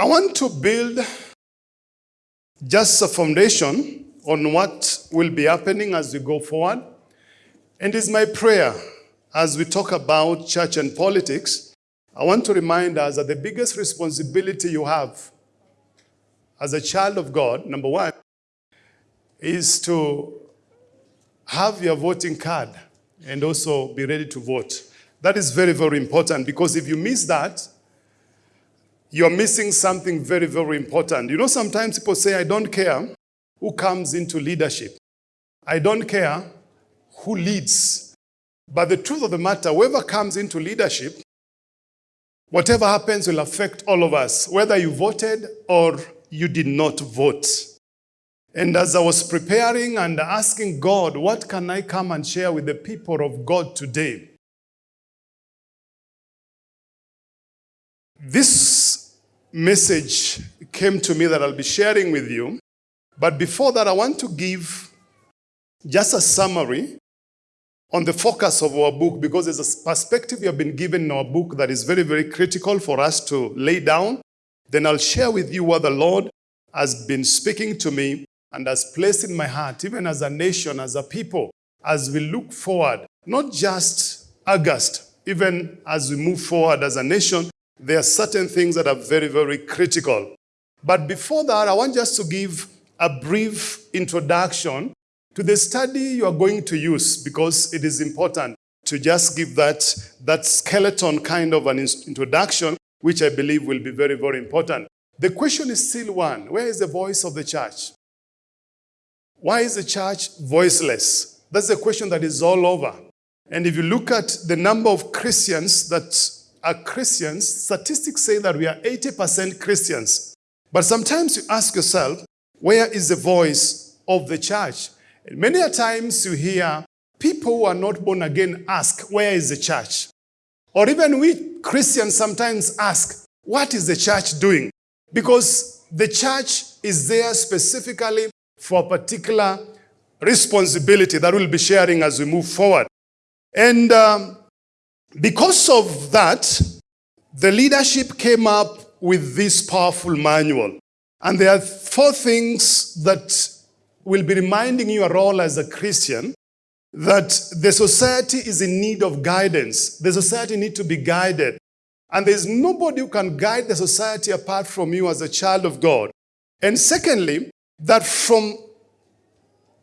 I want to build just a foundation on what will be happening as we go forward. And it's my prayer as we talk about church and politics, I want to remind us that the biggest responsibility you have as a child of God, number one, is to have your voting card and also be ready to vote. That is very, very important because if you miss that, you're missing something very, very important. You know, sometimes people say, I don't care who comes into leadership. I don't care who leads. But the truth of the matter, whoever comes into leadership, whatever happens will affect all of us, whether you voted or you did not vote. And as I was preparing and asking God, what can I come and share with the people of God today? This message came to me that I'll be sharing with you. But before that, I want to give just a summary on the focus of our book because there's a perspective we have been given in our book that is very, very critical for us to lay down. Then I'll share with you what the Lord has been speaking to me and has placed in my heart, even as a nation, as a people, as we look forward, not just August, even as we move forward as a nation, there are certain things that are very, very critical. But before that, I want just to give a brief introduction to the study you are going to use because it is important to just give that, that skeleton kind of an introduction, which I believe will be very, very important. The question is still one. Where is the voice of the church? Why is the church voiceless? That's the question that is all over. And if you look at the number of Christians that are Christians, statistics say that we are 80% Christians. But sometimes you ask yourself, where is the voice of the church? And many a times you hear people who are not born again ask, where is the church? Or even we Christians sometimes ask, what is the church doing? Because the church is there specifically for a particular responsibility that we'll be sharing as we move forward. And um, because of that, the leadership came up with this powerful manual. And there are four things that will be reminding you a role as a Christian that the society is in need of guidance. The society needs to be guided. And there's nobody who can guide the society apart from you as a child of God. And secondly, that from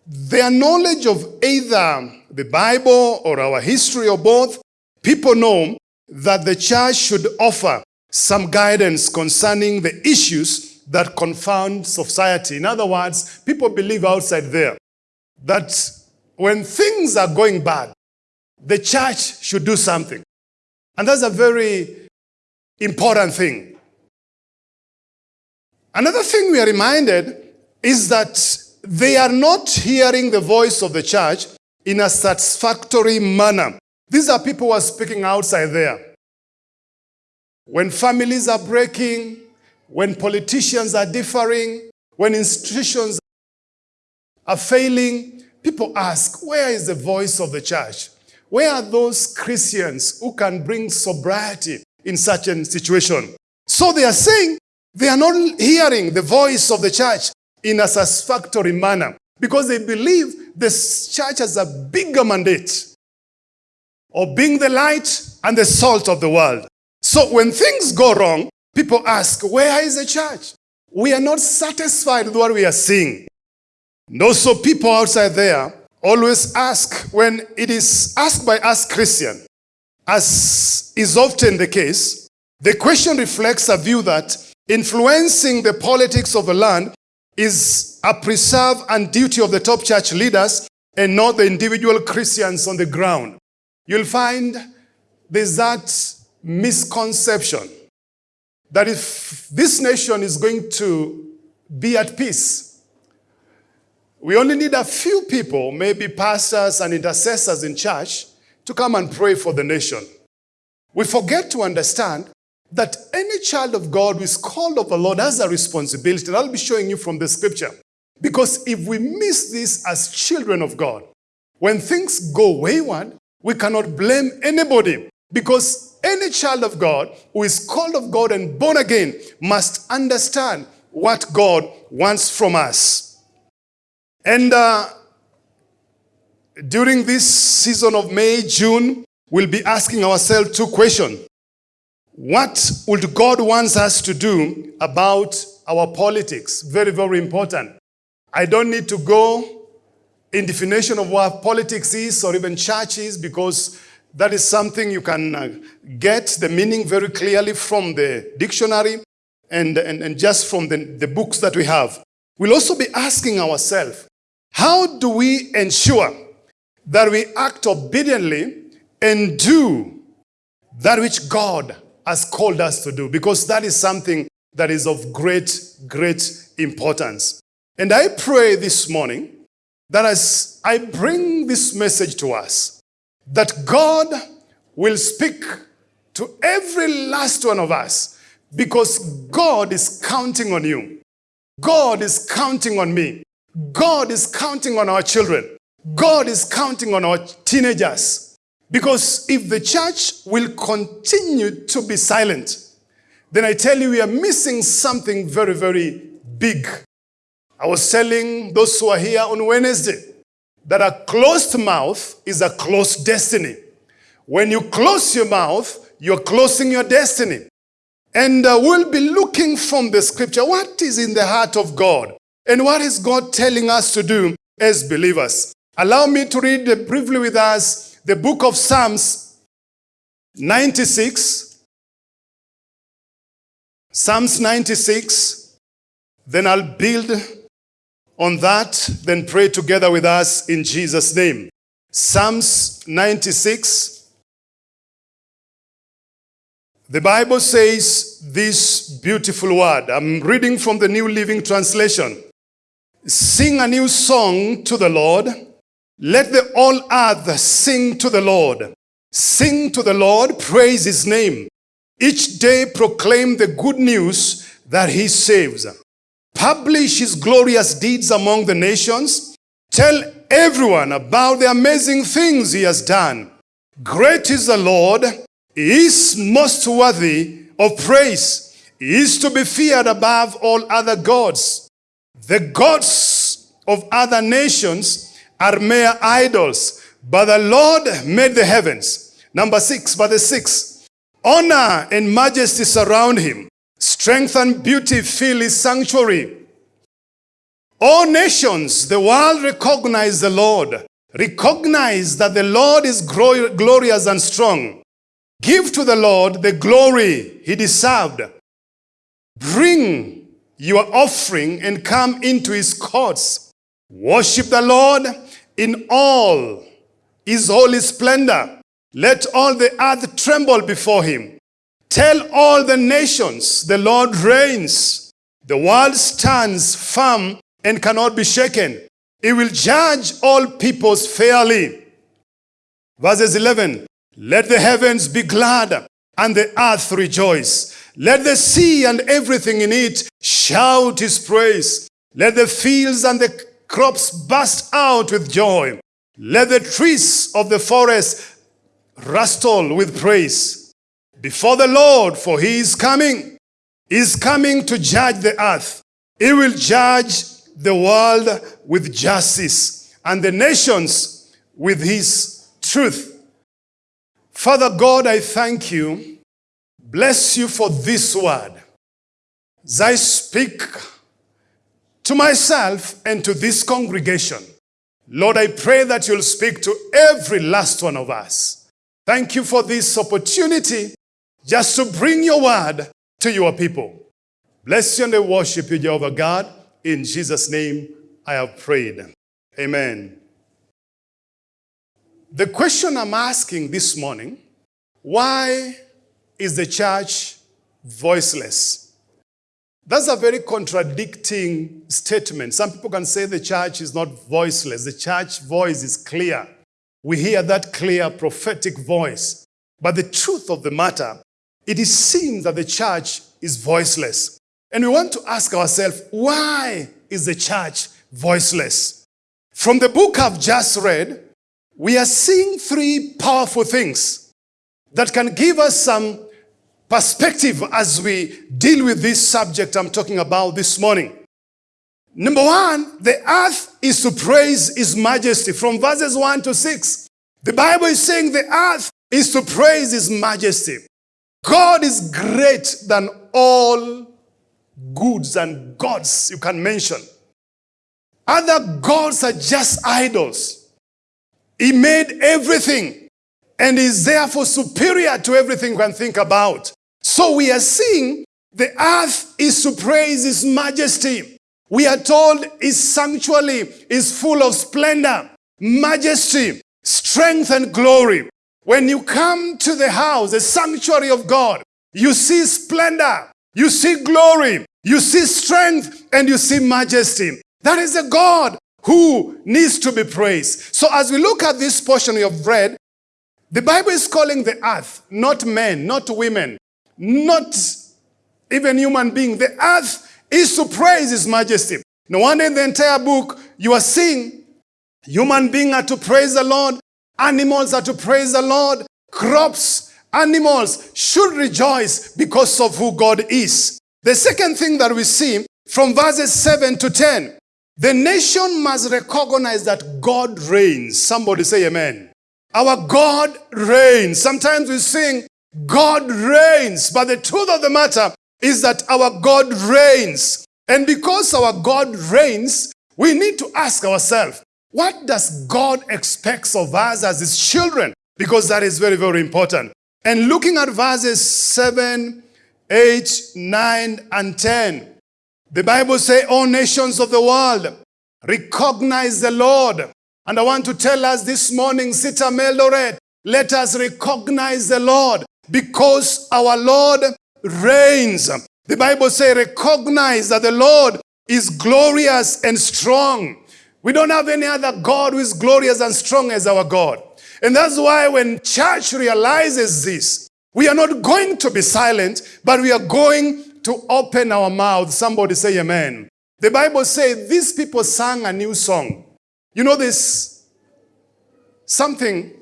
their knowledge of either the Bible or our history or both, people know that the church should offer some guidance concerning the issues that confound society. In other words, people believe outside there that when things are going bad, the church should do something. And that's a very important thing. Another thing we are reminded is that they are not hearing the voice of the church in a satisfactory manner. These are people who are speaking outside there. When families are breaking, when politicians are differing, when institutions are failing, people ask, where is the voice of the church? Where are those Christians who can bring sobriety in such a situation? So they are saying they are not hearing the voice of the church in a satisfactory manner because they believe the church has a bigger mandate or being the light and the salt of the world. So when things go wrong, people ask, where is the church? We are not satisfied with what we are seeing. And also people outside there always ask when it is asked by us Christian, as is often the case, the question reflects a view that influencing the politics of a land is a preserve and duty of the top church leaders and not the individual Christians on the ground you'll find there's that misconception that if this nation is going to be at peace, we only need a few people, maybe pastors and intercessors in church, to come and pray for the nation. We forget to understand that any child of God who is called of the Lord has a responsibility. And I'll be showing you from the scripture. Because if we miss this as children of God, when things go wayward, we cannot blame anybody because any child of God who is called of God and born again must understand what God wants from us. And uh, during this season of May, June, we'll be asking ourselves two questions. What would God wants us to do about our politics? Very, very important. I don't need to go in definition of what politics is or even church is because that is something you can uh, get the meaning very clearly from the dictionary and, and, and just from the, the books that we have. We'll also be asking ourselves, how do we ensure that we act obediently and do that which God has called us to do? Because that is something that is of great, great importance. And I pray this morning that as I bring this message to us, that God will speak to every last one of us because God is counting on you. God is counting on me. God is counting on our children. God is counting on our teenagers. Because if the church will continue to be silent, then I tell you we are missing something very, very big. I was telling those who are here on Wednesday that a closed mouth is a closed destiny. When you close your mouth, you're closing your destiny. And uh, we'll be looking from the scripture what is in the heart of God and what is God telling us to do as believers. Allow me to read briefly with us the book of Psalms 96. Psalms 96. Then I'll build on that, then pray together with us in Jesus' name. Psalms 96. The Bible says this beautiful word. I'm reading from the New Living Translation. Sing a new song to the Lord. Let the all earth sing to the Lord. Sing to the Lord, praise his name. Each day proclaim the good news that he saves. Publish his glorious deeds among the nations. Tell everyone about the amazing things he has done. Great is the Lord. He is most worthy of praise. He is to be feared above all other gods. The gods of other nations are mere idols, but the Lord made the heavens. Number six, the six, honor and majesty surround him. Strength and beauty fill his sanctuary. All nations, the world recognize the Lord. Recognize that the Lord is glorious and strong. Give to the Lord the glory he deserved. Bring your offering and come into his courts. Worship the Lord in all his holy splendor. Let all the earth tremble before him. Tell all the nations, the Lord reigns. The world stands firm and cannot be shaken. He will judge all peoples fairly. Verses 11, let the heavens be glad and the earth rejoice. Let the sea and everything in it shout his praise. Let the fields and the crops burst out with joy. Let the trees of the forest rustle with praise before the Lord, for he is coming. He is coming to judge the earth. He will judge the world with justice and the nations with his truth. Father God, I thank you. Bless you for this word. As I speak to myself and to this congregation, Lord, I pray that you'll speak to every last one of us. Thank you for this opportunity just to bring your word to your people. Bless you and I worship you, Jehovah God. In Jesus' name, I have prayed. Amen. The question I'm asking this morning, why is the church voiceless? That's a very contradicting statement. Some people can say the church is not voiceless. The church voice is clear. We hear that clear prophetic voice. But the truth of the matter, it is seen that the church is voiceless. And we want to ask ourselves, why is the church voiceless? From the book I've just read, we are seeing three powerful things. that can give us some perspective as we deal with this subject I'm talking about this morning. Number one, the earth is to praise his majesty from verses 1 to 6. The Bible is saying the earth is to praise his majesty. God is great than all goods and gods you can mention. Other gods are just idols. He made everything and is therefore superior to everything you can think about. So we are seeing the earth is to praise his majesty. We are told his sanctuary is full of splendor, majesty, strength and glory. When you come to the house, the sanctuary of God, you see splendor, you see glory, you see strength, and you see majesty. That is a God who needs to be praised. So as we look at this portion of bread, the Bible is calling the earth, not men, not women, not even human being. The earth is to praise his majesty. No wonder in the entire book you are seeing human beings are to praise the Lord, animals are to praise the Lord, crops, animals should rejoice because of who God is. The second thing that we see from verses 7 to 10, the nation must recognize that God reigns. Somebody say amen. Our God reigns. Sometimes we sing, God reigns. But the truth of the matter is that our God reigns. And because our God reigns, we need to ask ourselves, what does God expect of us as his children? Because that is very, very important. And looking at verses 7, 8, 9, and 10, the Bible says, all nations of the world recognize the Lord. And I want to tell us this morning, CITAM Eldoret, let us recognize the Lord because our Lord reigns. The Bible says, recognize that the Lord is glorious and strong. We don't have any other God who is glorious and strong as our God. And that's why when church realizes this, we are not going to be silent, but we are going to open our mouth. Somebody say amen. The Bible says these people sang a new song. You know this? Something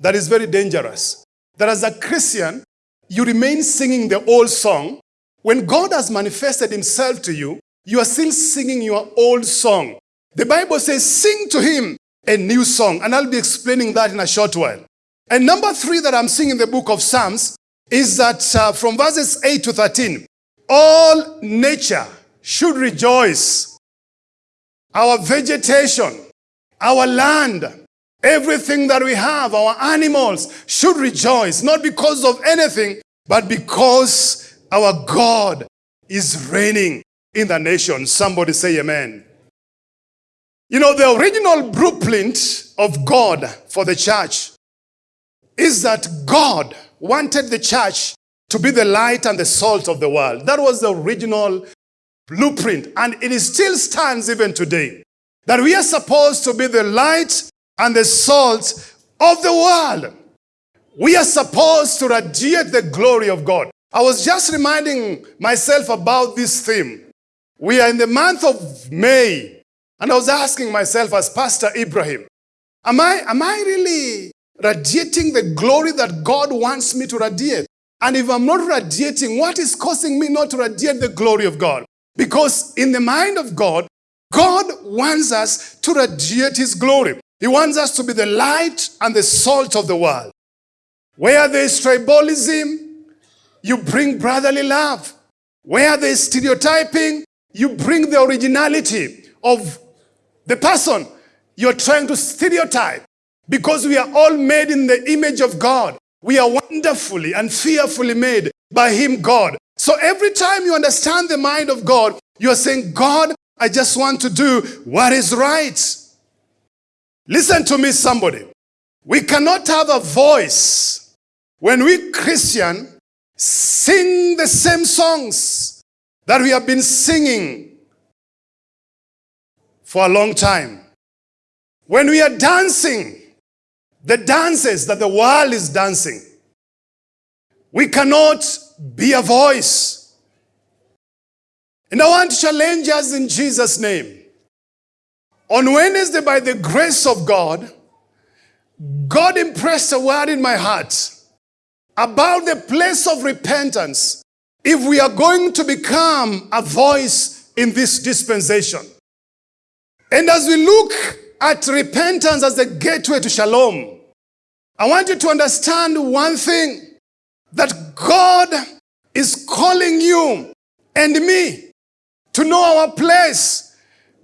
that is very dangerous. That as a Christian, you remain singing the old song. When God has manifested himself to you, you are still singing your old song. The Bible says, sing to him a new song. And I'll be explaining that in a short while. And number three that I'm seeing in the book of Psalms is that uh, from verses 8 to 13, all nature should rejoice. Our vegetation, our land, everything that we have, our animals should rejoice, not because of anything, but because our God is reigning in the nation. Somebody say amen. You know, the original blueprint of God for the church is that God wanted the church to be the light and the salt of the world. That was the original blueprint, and it still stands even today. That we are supposed to be the light and the salt of the world. We are supposed to radiate the glory of God. I was just reminding myself about this theme. We are in the month of May, and I was asking myself as Pastor Ibrahim, am I, am I really radiating the glory that God wants me to radiate? And if I'm not radiating, what is causing me not to radiate the glory of God? Because in the mind of God, God wants us to radiate his glory. He wants us to be the light and the salt of the world. Where there is tribalism, you bring brotherly love. Where there is stereotyping, you bring the originality of the person you're trying to stereotype. Because we are all made in the image of God. We are wonderfully and fearfully made by him, God. So every time you understand the mind of God, you're saying, God, I just want to do what is right. Listen to me, somebody. We cannot have a voice when we Christian sing the same songs that we have been singing for a long time. When we are dancing, the dances that the world is dancing, we cannot be a voice. And I want to challenge us in Jesus' name. On Wednesday, by the grace of God, God impressed a word in my heart. about the place of repentance if we are going to become a voice in this dispensation. And as we look at repentance as the gateway to shalom, I want you to understand one thing that God is calling you and me to know our place.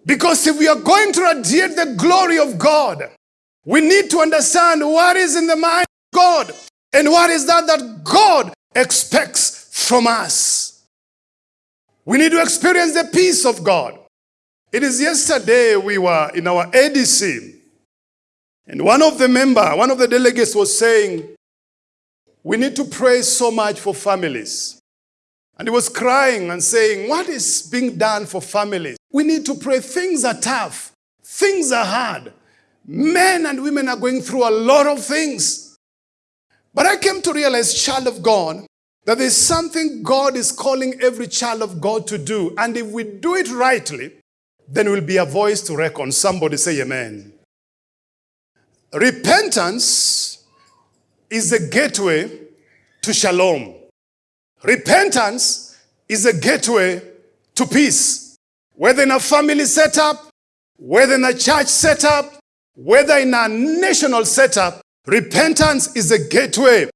Because if we are going to radiate the glory of God, we need to understand what is in the mind of God and what is that that God expects from us. We need to experience the peace of God. It is yesterday we were in our ADC and one of the member, one of the delegates was saying, we need to pray so much for families. And he was crying and saying, what is being done for families? We need to pray. Things are tough. Things are hard. Men and women are going through a lot of things. But I came to realize, child of God, that there's something God is calling every child of God to do. And if we do it rightly, then we'll be a voice to reckon. Somebody say amen. Repentance is the gateway to shalom. Repentance is a gateway to peace. Whether in a family setup, whether in a church setup, whether in a national setup, repentance is a gateway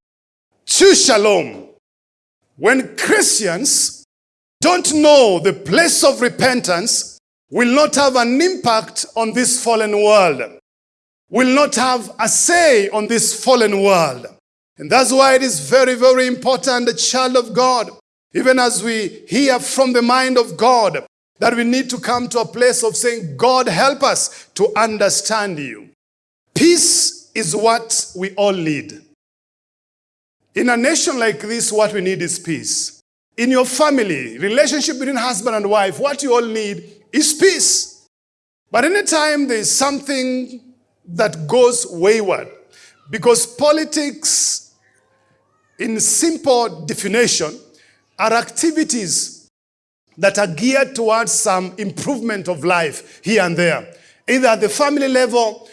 to shalom. When Christians don't know the place of repentance, will not have an impact on this fallen world will not have a say on this fallen world. And that's why it is very, very important, the child of God, even as we hear from the mind of God, that we need to come to a place of saying, God, help us to understand you. Peace is what we all need. In a nation like this, what we need is peace. In your family, relationship between husband and wife, what you all need is peace. But anytime there's something that goes wayward. Because politics, in simple definition, are activities that are geared towards some improvement of life here and there. Either at the family level,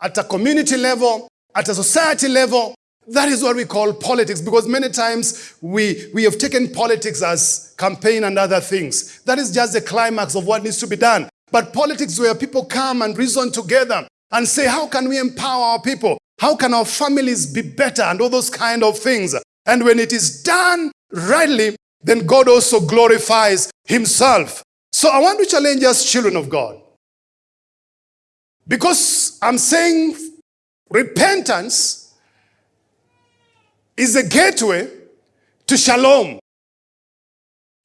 at a community level, at a society level. That is what we call politics because many times we, we have taken politics as campaign and other things. That is just the climax of what needs to be done. But politics where people come and reason together and say, how can we empower our people? How can our families be better and all those kind of things? And when it is done rightly, then God also glorifies himself. So I want to challenge us, children of God. Because I'm saying repentance is a gateway to shalom.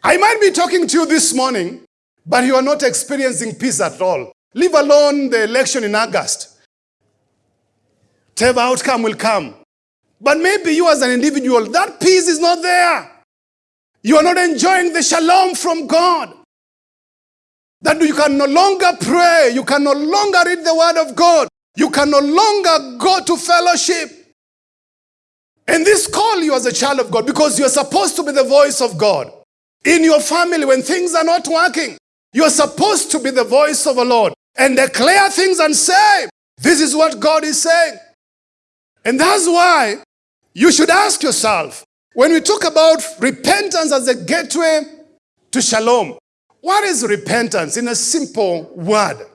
I might be talking to you this morning, but you are not experiencing peace at all. Leave alone the election in August. Whatever outcome will come. But maybe you as an individual, that peace is not there. You are not enjoying the shalom from God. That you can no longer pray. You can no longer read the word of God. You can no longer go to fellowship. And this call you as a child of God because you're supposed to be the voice of God. In your family, when things are not working, you're supposed to be the voice of the Lord and declare things and say, this is what God is saying. And that's why you should ask yourself, when we talk about repentance as a gateway to shalom, what is repentance in a simple word?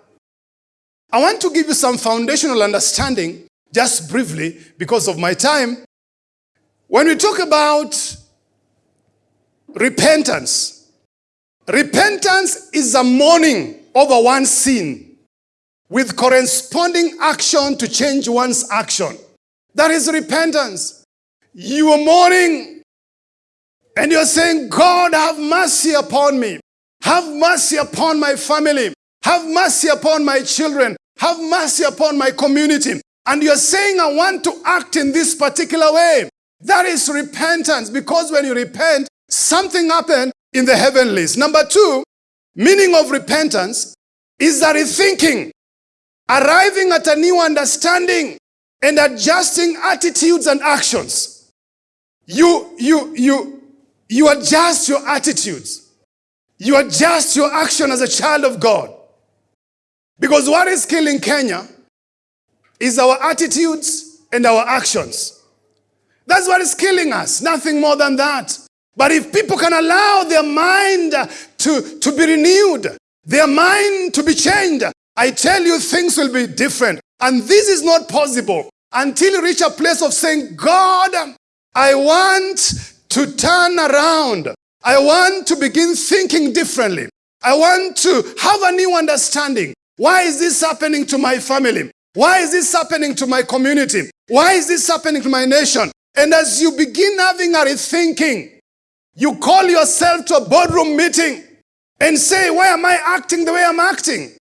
I want to give you some foundational understanding, just briefly, because of my time. When we talk about repentance, repentance is a mourning over one sin with corresponding action to change one's action. That is repentance. You are mourning and you're saying, God, have mercy upon me. Have mercy upon my family. Have mercy upon my children. Have mercy upon my community. And you're saying, I want to act in this particular way. That is repentance because when you repent, something happened in the heavenlies. Number two, meaning of repentance is that rethinking arriving at a new understanding and adjusting attitudes and actions. You, you, you, you adjust your attitudes. You adjust your action as a child of God. Because what is killing Kenya is our attitudes and our actions. That's what is killing us, nothing more than that. But if people can allow their mind to, to be renewed, their mind to be changed, I tell you, things will be different. And this is not possible until you reach a place of saying, God, I want to turn around. I want to begin thinking differently. I want to have a new understanding. Why is this happening to my family? Why is this happening to my community? Why is this happening to my nation? And as you begin having a rethinking, you call yourself to a boardroom meeting and say, why am I acting the way I'm acting?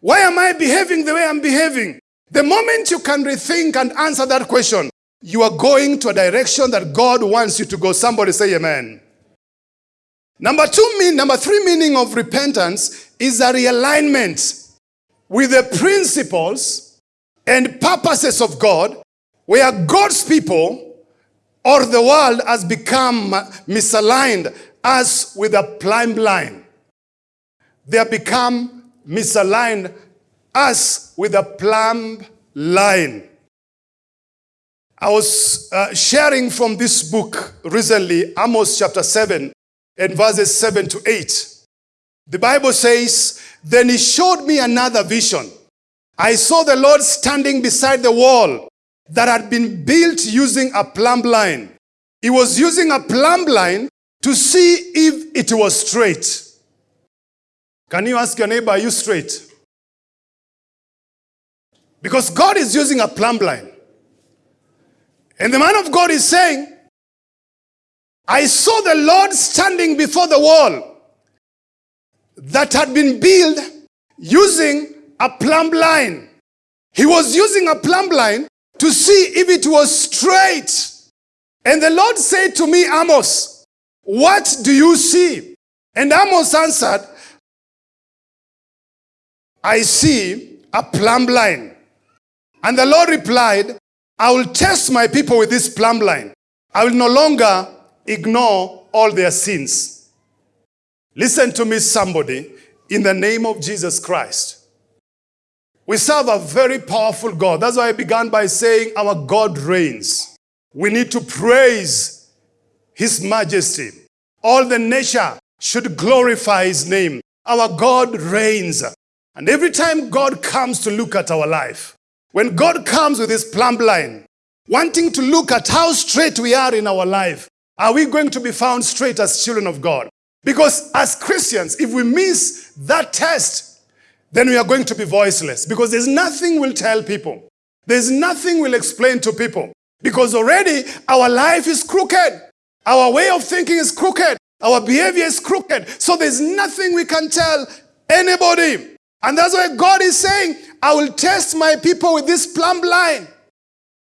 Why am I behaving the way I'm behaving? The moment you can rethink and answer that question, you are going to a direction that God wants you to go. Somebody say amen. Number two, mean, number three meaning of repentance is a realignment with the principles and purposes of God, where God's people or the world has become misaligned as with a plumb line. They have become misaligned as with a plumb line. I was uh, sharing from this book recently, Amos chapter 7 and verses 7 to 8. The Bible says, Then he showed me another vision. I saw the Lord standing beside the wall that had been built using a plumb line. He was using a plumb line to see if it was straight. Can you ask your neighbor, are you straight? Because God is using a plumb line. And the man of God is saying, I saw the Lord standing before the wall that had been built using a plumb line. He was using a plumb line to see if it was straight. And the Lord said to me, Amos, what do you see? And Amos answered, I see a plumb line. And the Lord replied, I will test my people with this plumb line. I will no longer ignore all their sins. Listen to me, somebody, in the name of Jesus Christ. We serve a very powerful God. That's why I began by saying our God reigns. We need to praise his majesty. All the nature should glorify his name. Our God reigns. And every time God comes to look at our life, when God comes with his plumb line, wanting to look at how straight we are in our life, are we going to be found straight as children of God? Because as Christians, if we miss that test, then we are going to be voiceless because there's nothing we'll tell people. There's nothing we'll explain to people because already our life is crooked. Our way of thinking is crooked. Our behavior is crooked. So there's nothing we can tell anybody. And that's why God is saying, I will test my people with this plumb line.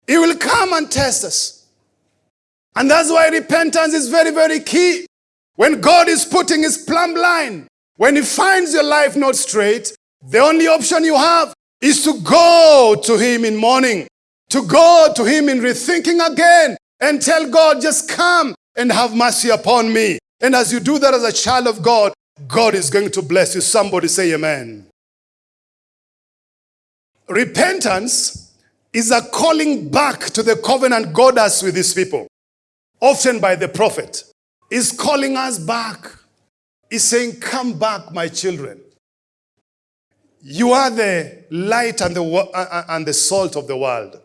He will come and test us. And that's why repentance is very, very key. When God is putting his plumb line, when he finds your life not straight, the only option you have is to go to him in mourning, to go to him in rethinking again and tell God, just come and have mercy upon me. And as you do that as a child of God, God is going to bless you. Somebody say amen. Repentance is a calling back to the covenant God has with his people, often by the prophet. Is calling us back. He's saying, Come back, my children. You are the light and the, uh, uh, and the salt of the world.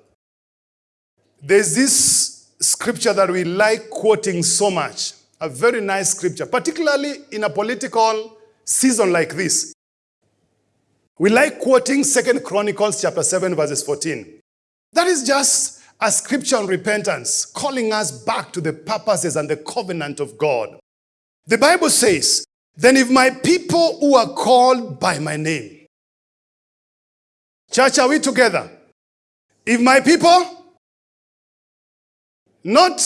There's this scripture that we like quoting so much, a very nice scripture, particularly in a political season like this. We like quoting Second Chronicles chapter 7 verses 14. That is just a scripture on repentance, calling us back to the purposes and the covenant of God. The Bible says, then if my people who are called by my name, Church, are we together? If my people, not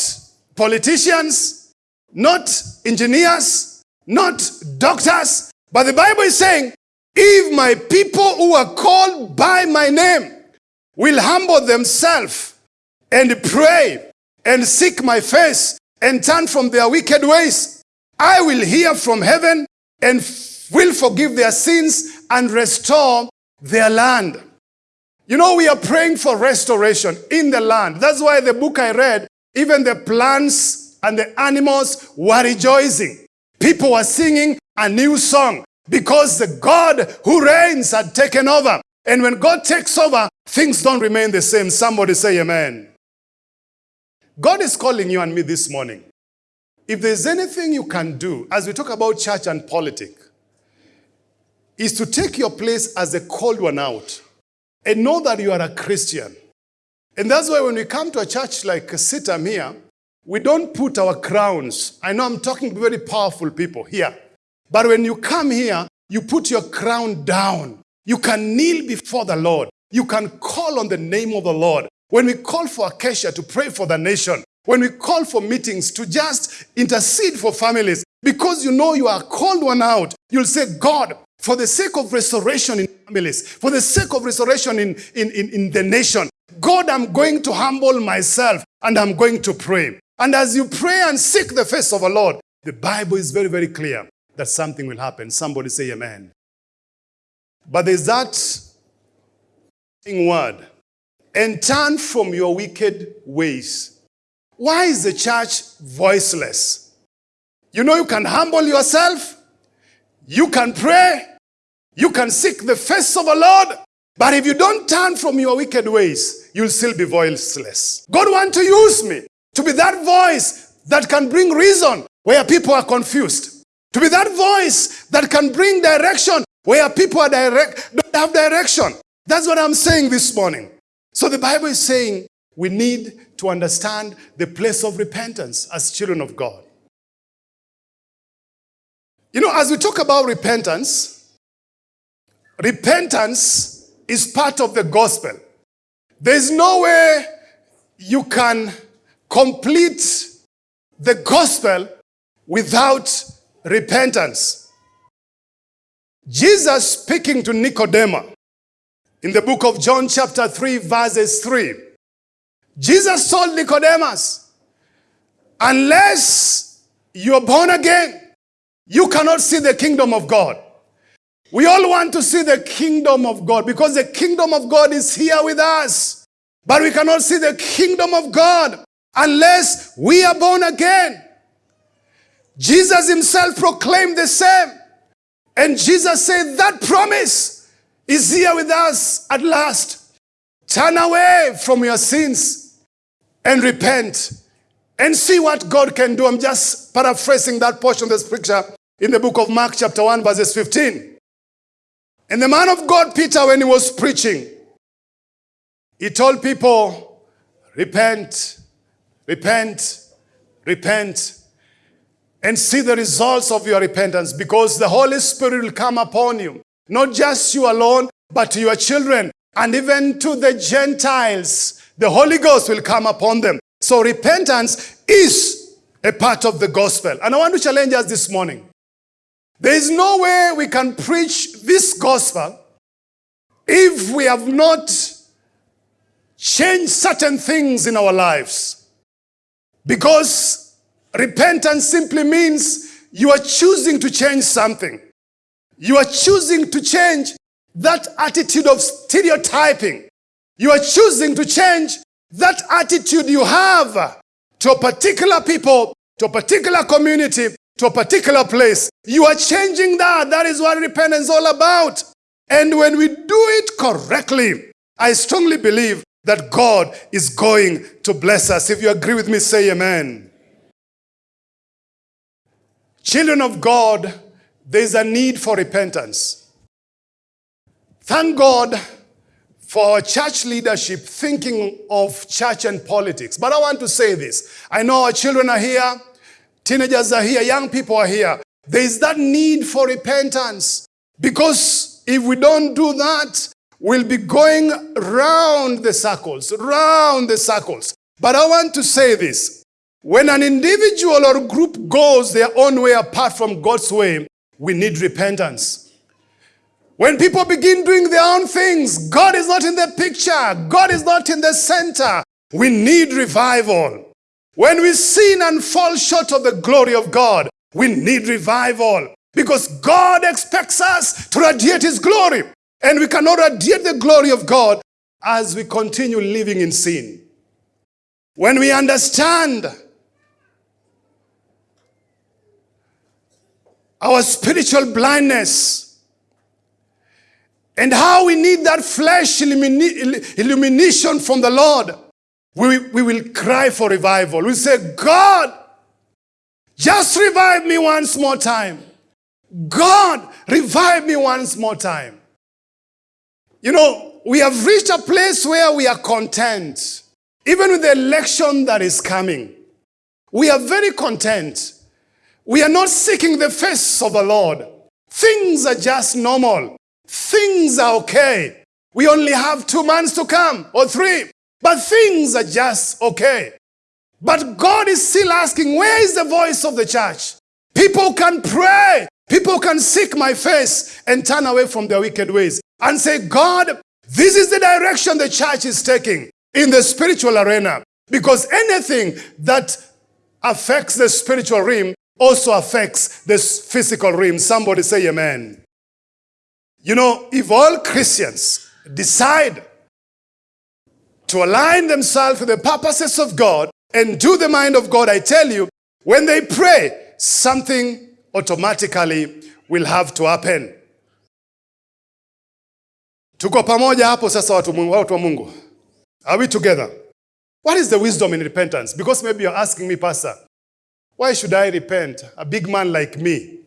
politicians, not engineers, not doctors, but the Bible is saying, if my people who are called by my name will humble themselves and pray and seek my face and turn from their wicked ways, I will hear from heaven and will forgive their sins and restore their land. You know, we are praying for restoration in the land. That's why the book I read Even the plants and the animals were rejoicing. People were singing a new song because the God who reigns had taken over. And when God takes over, things don't remain the same. Somebody say amen. God is calling you and me this morning. If there's anything you can do, as we talk about church and politics, is to take your place as a called one out and know that you are a Christian. And that's why when we come to a church like CITAM here, we don't put our crowns. I know I'm talking to very powerful people here. But when you come here, you put your crown down. You can kneel before the Lord. You can call on the name of the Lord. When we call for Acacia to pray for the nation, when we call for meetings to just intercede for families, because you know you are called one out, you'll say, God, for the sake of restoration in families, for the sake of restoration in, in, in, in the nation, God, I'm going to humble myself and I'm going to pray. And as you pray and seek the face of the Lord, the Bible is very, very clear that something will happen. Somebody say amen. But there's that word. And turn from your wicked ways. Why is the church voiceless? You know you can humble yourself. You can pray. You can seek the face of the Lord. But if you don't turn from your wicked ways, you'll still be voiceless. God wants to use me to be that voice that can bring reason where people are confused. To be that voice that can bring direction where people are direct, don't have direction. That's what I'm saying this morning. So the Bible is saying we need to understand the place of repentance as children of God. You know, as we talk about repentance, repentance is part of the gospel. There's no way you can complete the gospel without repentance. Jesus speaking to Nicodemus in the book of John chapter 3 verses 3. Jesus told Nicodemus, unless you're born again, you cannot see the kingdom of God. We all want to see the kingdom of God because the kingdom of God is here with us. But we cannot see the kingdom of God unless we are born again. Jesus himself proclaimed the same. And Jesus said that promise is here with us at last. Turn away from your sins and repent and see what God can do. I'm just paraphrasing that portion of the scripture in the book of Mark chapter 1 verses 15. And the man of God, Peter, when he was preaching, he told people, repent, repent, repent and see the results of your repentance because the Holy Spirit will come upon you. Not just you alone, but to your children and even to the Gentiles. The Holy Ghost will come upon them. So repentance is a part of the gospel. And I want to challenge us this morning. There is no way we can preach this gospel if we have not changed certain things in our lives. Because Repentance simply means you are choosing to change something. You are choosing to change that attitude of stereotyping. You are choosing to change that attitude you have to a particular people, to a particular community, to a particular place. You are changing that. That is what repentance is all about. And when we do it correctly, I strongly believe that God is going to bless us. If you agree with me, say amen. Children of God, there's a need for repentance. Thank God for our church leadership thinking of church and politics. But I want to say this. I know our children are here, teenagers are here, young people are here. There is that need for repentance. Because if we don't do that, we'll be going round the circles, round the circles. But I want to say this. When an individual or group goes their own way apart from God's way, we need repentance. When people begin doing their own things, God is not in the picture. God is not in the center. We need revival. When we sin and fall short of the glory of God, we need revival. Because God expects us to radiate His glory. And we cannot radiate the glory of God as we continue living in sin. when we understand our spiritual blindness and how we need that flesh illumination from the Lord, we, we will cry for revival. We say, God, just revive me once more time. God, revive me once more time. You know, we have reached a place where we are content. Even with the election that is coming, we are very content. We are not seeking the face of the Lord. Things are just normal. Things are okay. We only have two months to come or three, but things are just okay. But God is still asking, where is the voice of the church? People can pray. People can seek my face and turn away from their wicked ways and say, God, this is the direction the church is taking in the spiritual arena. Because anything that affects the spiritual realm also affects the physical realm. Somebody say amen. You know, if all Christians decide to align themselves with the purposes of God and do the mind of God, I tell you, when they pray, something automatically will have to happen. Tuko pamoja hapo sasa watu, wa Mungu. Are we together? What is the wisdom in repentance? Because maybe you're asking me, Pastor, why should I repent? A big man like me.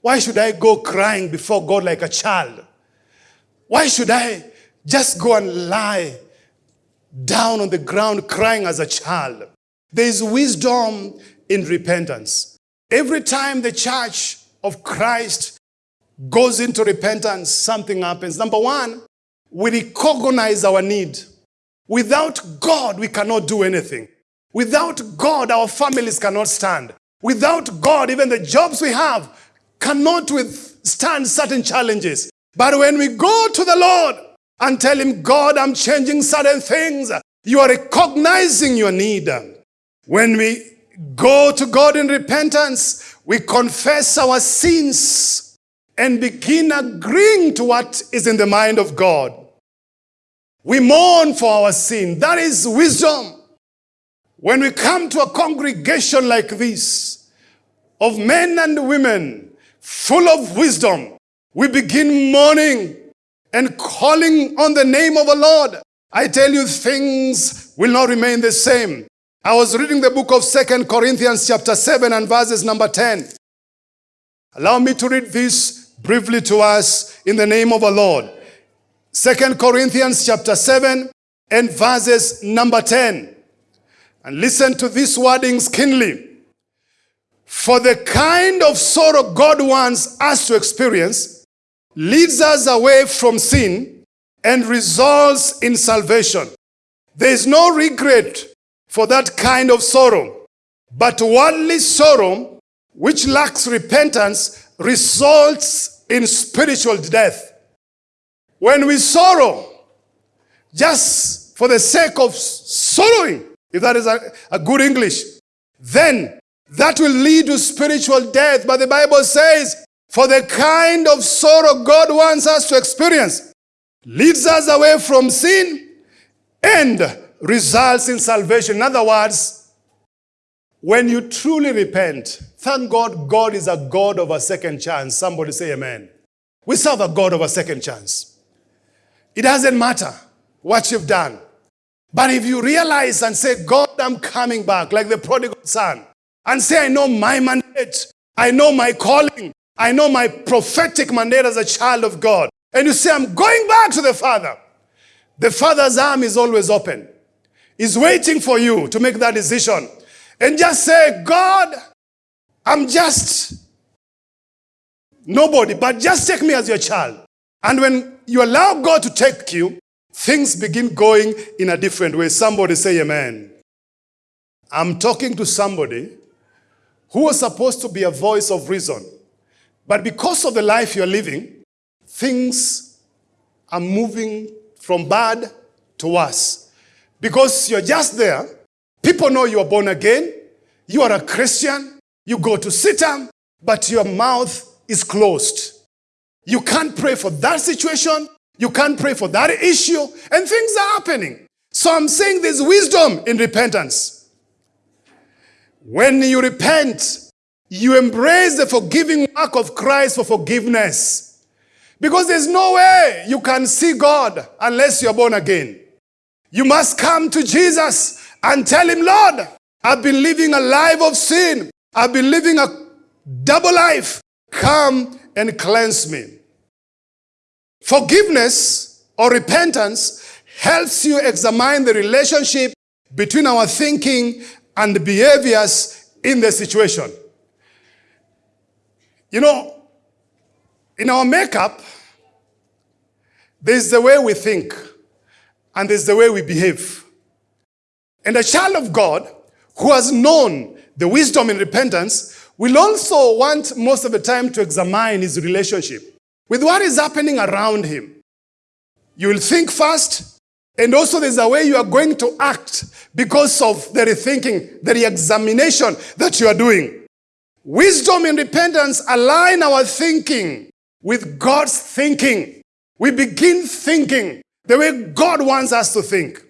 Why should I go crying before God like a child? Why should I just go and lie down on the ground crying as a child? There is wisdom in repentance. Every time the church of Christ goes into repentance, something happens. Number one, we recognize our need. Without God, we cannot do anything. Without God, our families cannot stand. Without God, even the jobs we have cannot withstand certain challenges. But when we go to the Lord and tell Him, God, I'm changing certain things, you are recognizing your need. When we go to God in repentance, we confess our sins and begin agreeing to what is in the mind of God. We mourn for our sin. That is wisdom. When we come to a congregation like this, of men and women full of wisdom, we begin mourning and calling on the name of the Lord. I tell you, things will not remain the same. I was reading the book of Second Corinthians chapter 7 and verses number 10. Allow me to read this briefly to us in the name of the Lord. Second Corinthians chapter 7 and verses number 10. And listen to these wordings keenly. For the kind of sorrow God wants us to experience leads us away from sin and results in salvation. There is no regret for that kind of sorrow, but worldly sorrow, which lacks repentance, results in spiritual death. When we sorrow, just for the sake of sorrowing, if that is a, a good English, then that will lead to spiritual death. But the Bible says, for the kind of sorrow God wants us to experience leads us away from sin and results in salvation. In other words, when you truly repent, thank God, God is a God of a second chance. Somebody say amen. We serve a God of a second chance. It doesn't matter what you've done. But if you realize and say, God, I'm coming back, like the prodigal son, and say, I know my mandate, I know my calling, I know my prophetic mandate as a child of God, and you say, I'm going back to the Father, the Father's arm is always open. He's waiting for you to make that decision. And just say, God, I'm just nobody, but just take me as your child. And when you allow God to take you, things begin going in a different way. Somebody say amen. I'm talking to somebody who was supposed to be a voice of reason. But because of the life you're living, things are moving from bad to worse. Because you're just there, people know you are born again, you are a Christian, you go to CITAM, but your mouth is closed. You can't pray for that situation, you can't pray for that issue, and things are happening. So I'm saying there's wisdom in repentance. When you repent, you embrace the forgiving work of Christ for forgiveness. Because there's no way you can see God unless you're born again. You must come to Jesus and tell him, Lord, I've been living a life of sin. I've been living a double life. Come and cleanse me. Forgiveness or repentance helps you examine the relationship between our thinking and the behaviors in the situation. You know, in our makeup, there's the way we think and there's the way we behave. And a child of God who has known the wisdom in repentance will also want most of the time to examine his relationship with what is happening around him. You will think first, and also there's a way you are going to act because of the rethinking, the examination that you are doing. Wisdom and repentance align our thinking with God's thinking. We begin thinking the way God wants us to think.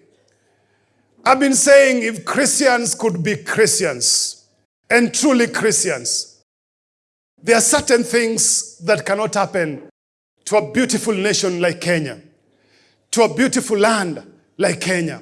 I've been saying if Christians could be Christians and truly Christians, there are certain things that cannot happen to a beautiful nation like Kenya to a beautiful land like Kenya,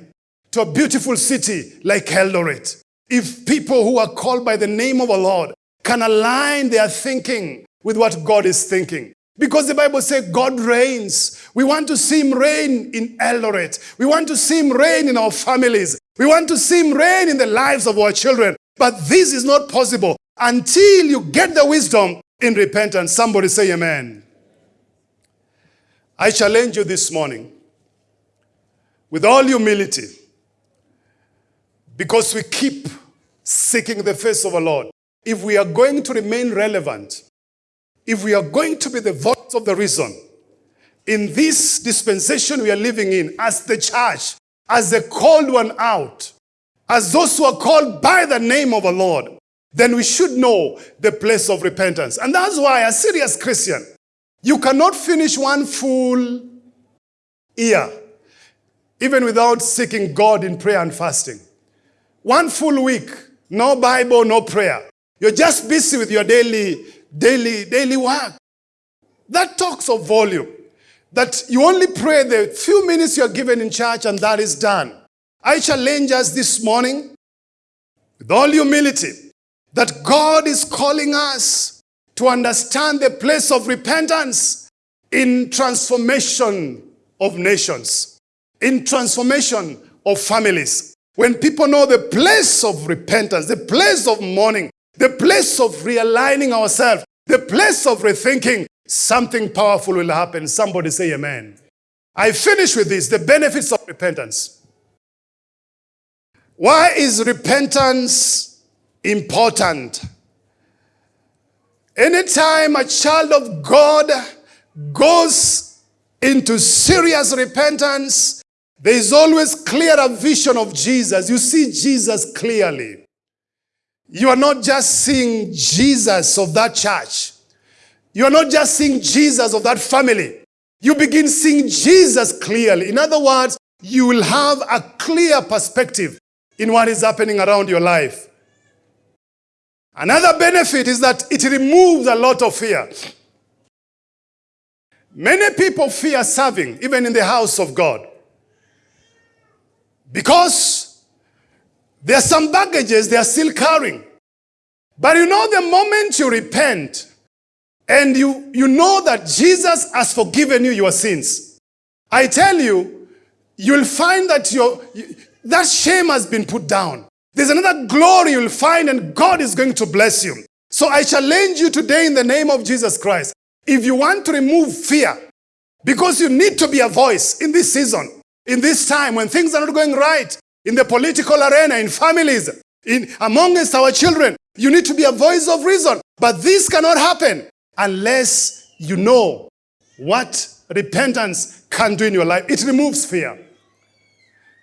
to a beautiful city like Eldoret. If people who are called by the name of the Lord can align their thinking with what God is thinking. Because the Bible says God reigns. We want to see him reign in Eldoret. We want to see him reign in our families. We want to see him reign in the lives of our children. But this is not possible until you get the wisdom in repentance. Somebody say amen. I challenge you this morning with all humility, because we keep seeking the face of the Lord, if we are going to remain relevant, if we are going to be the voice of the reason, in this dispensation we are living in, as the church, as the called one out, as those who are called by the name of the Lord, then we should know the place of repentance. And that's why, a serious Christian, you cannot finish one full year even without seeking God in prayer and fasting. One full week, no Bible, no prayer. You're just busy with your daily, daily, daily work. That talks of volume. That you only pray the few minutes you're given in church and that is done. I challenge us this morning with all humility that God is calling us to understand the place of repentance in transformation of nations in transformation of families. When people know the place of repentance, the place of mourning, the place of realigning ourselves, the place of rethinking, something powerful will happen. Somebody say amen. I finish with this, the benefits of repentance. Why is repentance important? Anytime a child of God goes into serious repentance, there is always clearer vision of Jesus. You see Jesus clearly. You are not just seeing Jesus of that church. You are not just seeing Jesus of that family. You begin seeing Jesus clearly. In other words, you will have a clear perspective in what is happening around your life. Another benefit is that it removes a lot of fear. Many people fear serving, even in the house of God. Because there are some baggages they are still carrying. But you know, the moment you repent and you, you know that Jesus has forgiven you your sins, I tell you, you'll find that your, that shame has been put down. There's another glory you'll find and God is going to bless you. So I challenge you today in the name of Jesus Christ. If you want to remove fear, because you need to be a voice in this season, in this time when things are not going right in the political arena, in families, in amongst our children, you need to be a voice of reason. But this cannot happen unless you know what repentance can do in your life. It removes fear.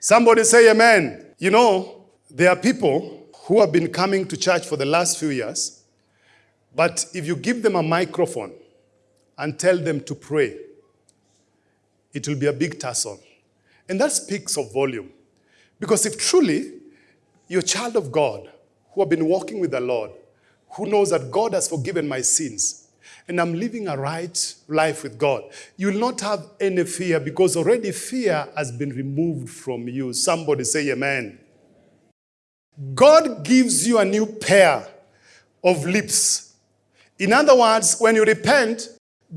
Somebody say amen. You know, there are people who have been coming to church for the last few years, but if you give them a microphone and tell them to pray, it will be a big tussle. And that speaks of volume. Because if truly you're a child of God who have been walking with the Lord, who knows that God has forgiven my sins, and I'm living a right life with God, you will not have any fear because already fear has been removed from you. Somebody say amen. God gives you a new pair of lips. In other words, when you repent,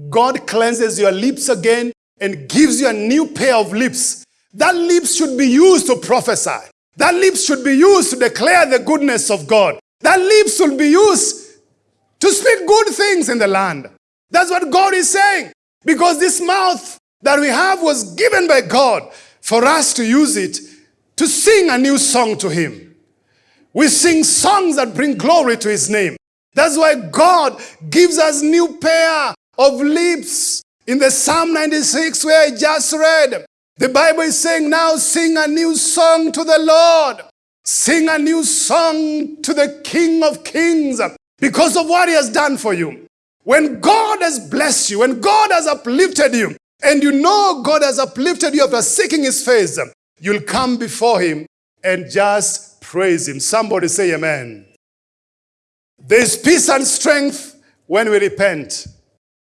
God cleanses your lips again and gives you a new pair of lips. That lips should be used to prophesy. That lips should be used to declare the goodness of God. That lips should be used to speak good things in the land. That's what God is saying. Because this mouth that we have was given by God for us to use it to sing a new song to Him. We sing songs that bring glory to His name. That's why God gives us new pair of lips. In the Psalm 96 where I just read, the Bible is saying now sing a new song to the Lord. Sing a new song to the King of Kings because of what he has done for you. When God has blessed you, when God has uplifted you, and you know God has uplifted you after seeking his face, you'll come before him and just praise him. Somebody say amen. There's peace and strength when we repent.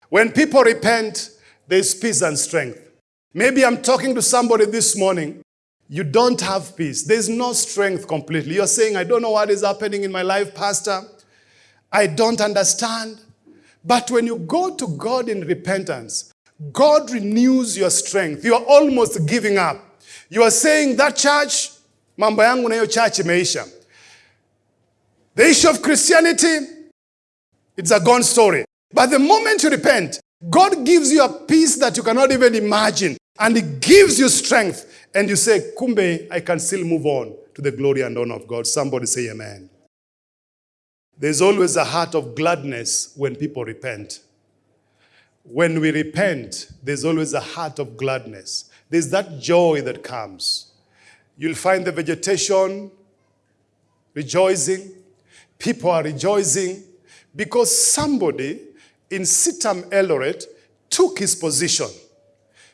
When people repent, there's peace and strength. Maybe I'm talking to somebody this morning. You don't have peace. There's no strength completely. You're saying, I don't know what is happening in my life, Pastor. I don't understand. But when you go to God in repentance, God renews your strength. You are almost giving up. You are saying, that church, mambo na hiyo church imeisha. The issue of Christianity, it's a gone story. But the moment you repent, God gives you a peace that you cannot even imagine. And it gives you strength. And you say, Kumbe, I can still move on to the glory and honor of God. Somebody say amen. There's always a heart of gladness when people repent. When we repent, there's always a heart of gladness. There's that joy that comes. You'll find the vegetation rejoicing. People are rejoicing because somebody in CITAM Eldoret took his position.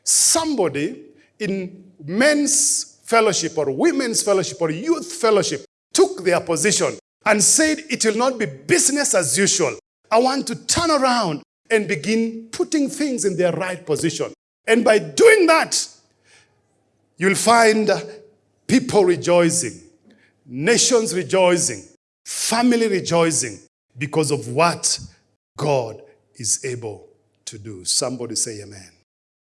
Somebody in men's fellowship or women's fellowship or youth fellowship took their position and said it will not be business as usual. I want to turn around and begin putting things in their right position. And by doing that, you'll find people rejoicing, nations rejoicing, family rejoicing because of what God is able to do. Somebody say amen.